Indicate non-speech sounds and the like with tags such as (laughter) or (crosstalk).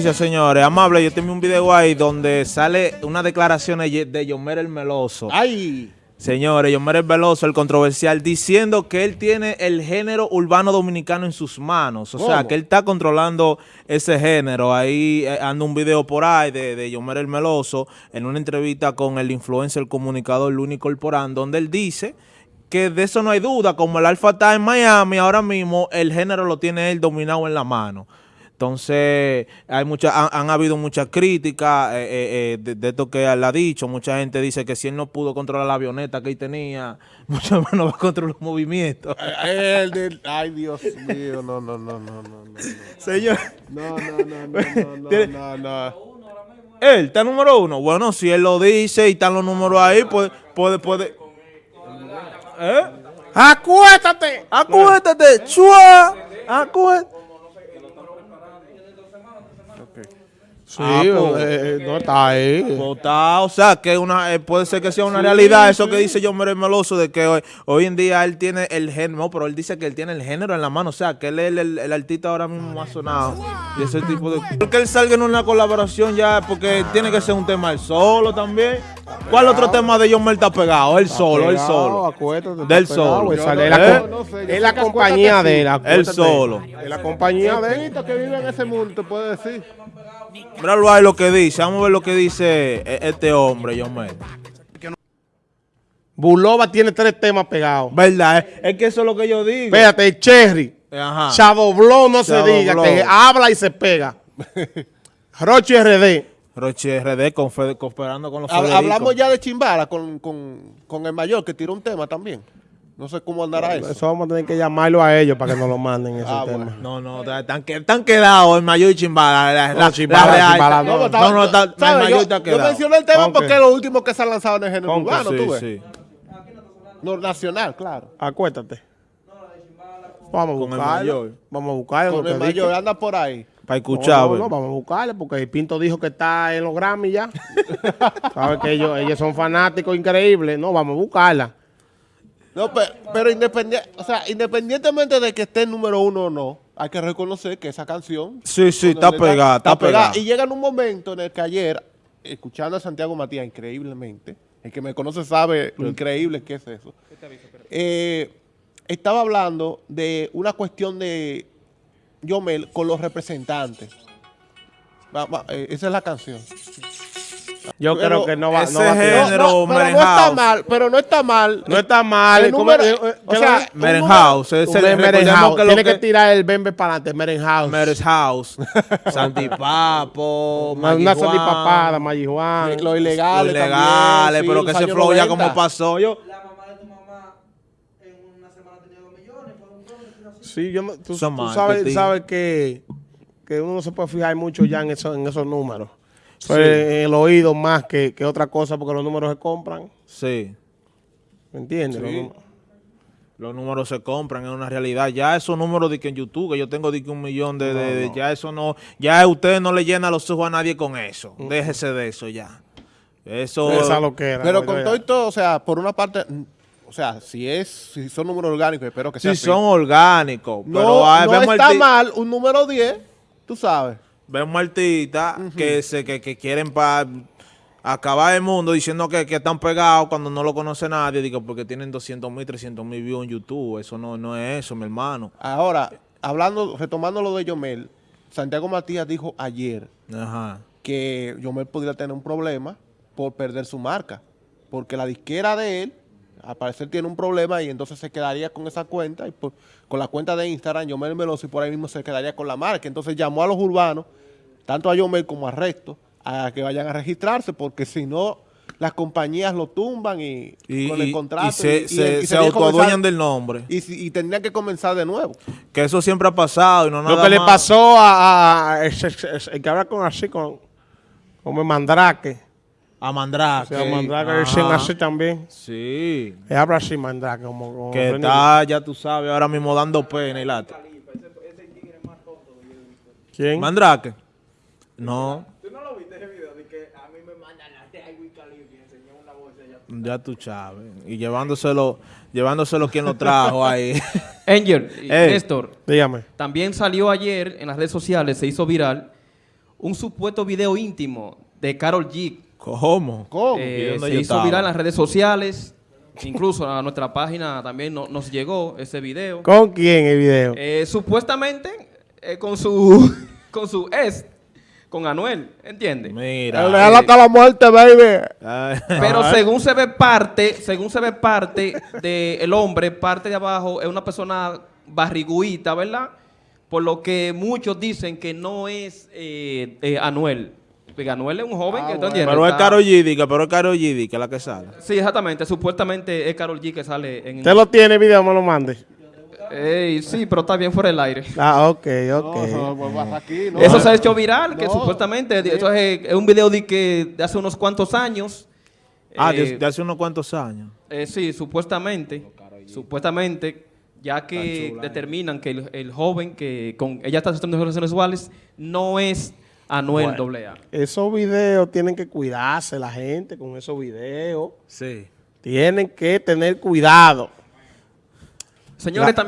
señores. Amable, yo tengo un video ahí donde sale una declaración de Yomer el Meloso. ¡Ay! Señores, Yomer el Veloso, el controversial, diciendo que él tiene el género urbano dominicano en sus manos. O sea, que él está controlando ese género. Ahí eh, anda un video por ahí de, de Yomer el Meloso en una entrevista con el influencer, el comunicador Luni Corporán, donde él dice que de eso no hay duda, como el Alfa está en Miami, ahora mismo el género lo tiene él dominado en la mano. Entonces, hay mucha, han, habido muchas críticas eh, eh, eh, de, esto que él ha dicho. Mucha gente dice que si él no pudo controlar la avioneta que él tenía, mucho menos va a controlar los movimientos. ay, Dios mío, no, no, no, no, no. Señor. No, no, no, no, no, no, no. Él está número uno. Bueno, si él lo dice y están los números ahí, pues puede, puede. ¿Eh? Acuéstate, acuéstate, chua, acuéstate. Period. Sí, ah, pues, eh, no está ahí. Pues o sea, que una, eh, puede ser que sea una realidad eso que dice John Mere Meloso de que hoy, hoy, en día él tiene el género, pero él dice que él tiene el género en la mano, o sea, que él es el, el, artista ahora mismo más sonado. Y ese tipo de... Porque él salga en una colaboración ya, porque tiene que ser un tema él solo también. ¿Cuál otro tema de John Mer está pegado? Él solo, él solo. Del solo. Es la compañía de él. Él solo. Es la compañía de él que vive en ese mundo, te puede decir. Míralo ahí lo que dice. Vamos a ver lo que dice e-, este hombre, John Mer. Bulova tiene tres temas pegados. ¿Verdad? Es, que eso es lo que yo digo. Espérate, Cherry. Ajá. Chadobló, no se diga, que habla y se pega. (laughs) Roche RD. Roche RD cooperando con los Hablamos ya de Chimbala con, con, con el mayor que tiró un tema también. No sé cómo andará eso. Eso vamos a tener que llamarlo a ellos para que nos lo manden ese ah, tema. No, no, están, están quedados el mayor y Chimbala. La, Chimbala, Chimbala, no. No, no, está, el mayor está quedado. Yo mencioné el tema porque es lo último que se ha lanzado en el género urbano, sí, tú ves. Sí. No, nacional, claro. Acuéstate. Vamos a buscarlo. Vamos a buscarlo. Con el mayor, anda por ahí. Para escuchar. No, no, vamos a buscarle porque el Pinto dijo que está en los Grammy ya. (laughs) Sabes que ellos, ellos son fanáticos increíbles. No, vamos a buscarla. No, pero, independiente, o sea, independientemente de que esté en número uno o no, hay que reconocer que esa canción... Sí, sí, está pegada, está, pegada. Y llega en un momento en el que ayer, escuchando a Santiago Matías increíblemente, el que me conoce sabe lo increíble que es eso, eh, estaba hablando de una cuestión de Yomel con los representantes. Eh, esa es la canción. Yo creo que no va, ese no va género, no, pero no está mal, pero no está mal. No está mal. Número, eh, o sea, Merenhouse. Merenhouse. Tiene que, tirar el bembe para adelante. Merenhouse. Merenhouse. (laughs) Santipapo. Una santipapada, Marihuana. Lo ilegal. Lo ilegales, pero que ese flow ya como pasó. Yo. La mamá de tu mamá en una semana tenía dos millones. Sí, yo, tú, tú sabes, sabes que, que uno no se puede fijar mucho ya en, eso, en esos números. Pues, el oído más que, otra cosa porque los números se compran. Sí. ¿Me entiendes? Los, números se compran, es una realidad. Ya esos números de que en YouTube, que yo tengo de que un millón de, Ya eso no... Ya usted no le llena los ojos a nadie con eso. Mm. Déjese de eso ya. Eso... Esa lo que era. Pero con todo y todo, o sea, por una parte... O sea, si es, si son números orgánicos, espero que sea Si son orgánicos, pero... No, no está mal un número 10, tú sabes vemos artistas que, se, que, que quieren para acabar el mundo diciendo que, están pegados cuando no lo conoce nadie, digo, porque tienen 200 mil, 300 mil views en YouTube. Eso no, no es eso, mi hermano. Ahora, hablando, retomando lo de Yomel, Santiago Matías dijo ayer que Yomel podría tener un problema por perder su marca, porque la disquera de él al parecer tiene un problema y entonces se quedaría con esa cuenta y con la cuenta de Instagram, Yomel Meloso, y por ahí mismo se quedaría con la marca. Entonces llamó a los urbanos, tanto a Yomel como a Resto, a que vayan a registrarse, porque si no, las compañías lo tumban y, con el contrato. Y se, se, autoadueñan del nombre. Y, tendrían que comenzar de nuevo. Que eso siempre ha pasado y no nada Lo que le pasó a, el que habla con así, con, como el Mandrake a Mandrake. a Mandrake es así también. Sí. Él habla así Mandrake. Como, que está, ya tú sabes, ahora mismo dando pena y lata. ¿Quién? Mandrake. No. ¿Tú no lo viste ese video de que a mí me mandan la de Calibre y enseñó una voz ya, ya tú sabes. Y llevándoselo, llevándoselo quien lo trajo (laughs) ahí. Angel, (laughs) Néstor. Dígame. También salió ayer en las redes sociales, se hizo viral un supuesto video íntimo de Carol G. ¿Cómo? ¿Cómo? Eh, ¿Y dónde se hizo estaba? viral en las redes sociales. Incluso a nuestra página también no- nos llegó ese video. ¿Con quién el video? Eh, supuestamente eh, con su (laughs) con su ex, con Anuel, ¿entiendes? Mira. El real hasta la muerte, baby. Ay, Pero (laughs) según se ve parte, según se ve parte del hombre, parte de abajo es una persona barriguita, ¿verdad? Por lo que muchos dicen que no es eh, eh, Anuel. Porque Anuel es un joven Ah, que ¿tú bueno. Pero es Karol G, diga, pero es Karol G, diga, la que sale. Sí, exactamente. Supuestamente es Carol G que sale en... ¿Usted lo tiene video? Me lo mande. Ey, sí, pero está bien fuera del aire. Ah, ok, ok. No, no, pues aquí, no. Eso se ha hecho viral, que No. supuestamente, eso es, es un video de, que, de hace unos cuantos años. Ah, Eh, de, de hace unos cuantos años. Eh, sí, supuestamente, supuestamente, ya que determinan que el, el joven que con ella está teniendo relaciones sexuales no es Anuel AA. Esos videos tienen que cuidarse la gente con esos videos. Sí. Tienen que tener cuidado. Señores, La- también